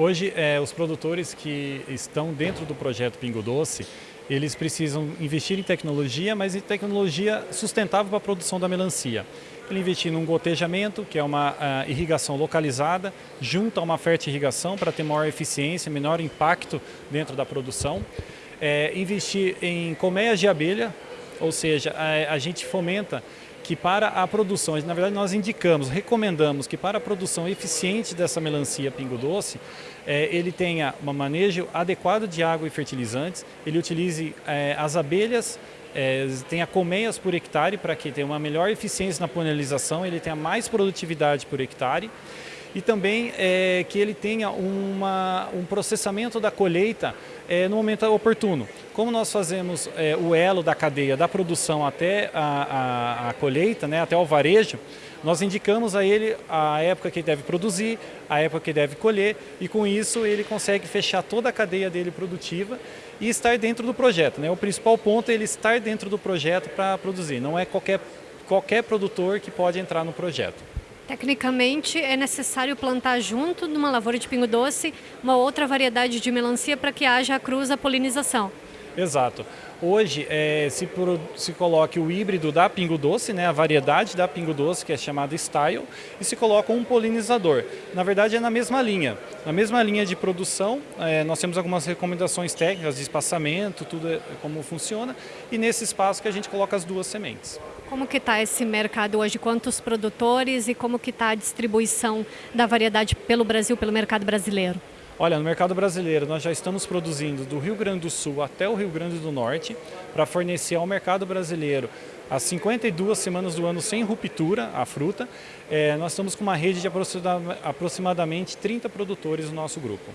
Hoje, é, os produtores que estão dentro do projeto Pingo Doce, eles precisam investir em tecnologia, mas em tecnologia sustentável para a produção da melancia. Ele investir num gotejamento, que é uma uh, irrigação localizada, junto a uma fertirrigação para ter maior eficiência, menor impacto dentro da produção. É, investir em colmeias de abelha, ou seja, a, a gente fomenta que para a produção, na verdade nós indicamos, recomendamos que para a produção eficiente dessa melancia pingo doce, é, ele tenha um manejo adequado de água e fertilizantes, ele utilize é, as abelhas, é, tenha colmeias por hectare para que tenha uma melhor eficiência na polinização, ele tenha mais produtividade por hectare e também é, que ele tenha uma, um processamento da colheita é, no momento oportuno. Como nós fazemos é, o elo da cadeia da produção até a, a, a colheita, né, até o varejo, nós indicamos a ele a época que ele deve produzir, a época que ele deve colher e com isso ele consegue fechar toda a cadeia dele produtiva e estar dentro do projeto. Né? O principal ponto é ele estar dentro do projeto para produzir, não é qualquer, qualquer produtor que pode entrar no projeto. Tecnicamente, é necessário plantar junto de uma lavoura de pingo doce uma outra variedade de melancia para que haja a cruz, polinização. Exato. Hoje é, se, se coloca o híbrido da pingo doce, né, a variedade da pingo doce, que é chamada Style, e se coloca um polinizador. Na verdade é na mesma linha. Na mesma linha de produção, é, nós temos algumas recomendações técnicas de espaçamento, tudo é, como funciona, e nesse espaço que a gente coloca as duas sementes. Como que está esse mercado hoje? Quantos produtores e como que está a distribuição da variedade pelo Brasil, pelo mercado brasileiro? Olha, no mercado brasileiro nós já estamos produzindo do Rio Grande do Sul até o Rio Grande do Norte para fornecer ao mercado brasileiro as 52 semanas do ano sem ruptura a fruta. É, nós estamos com uma rede de aproximadamente 30 produtores no nosso grupo.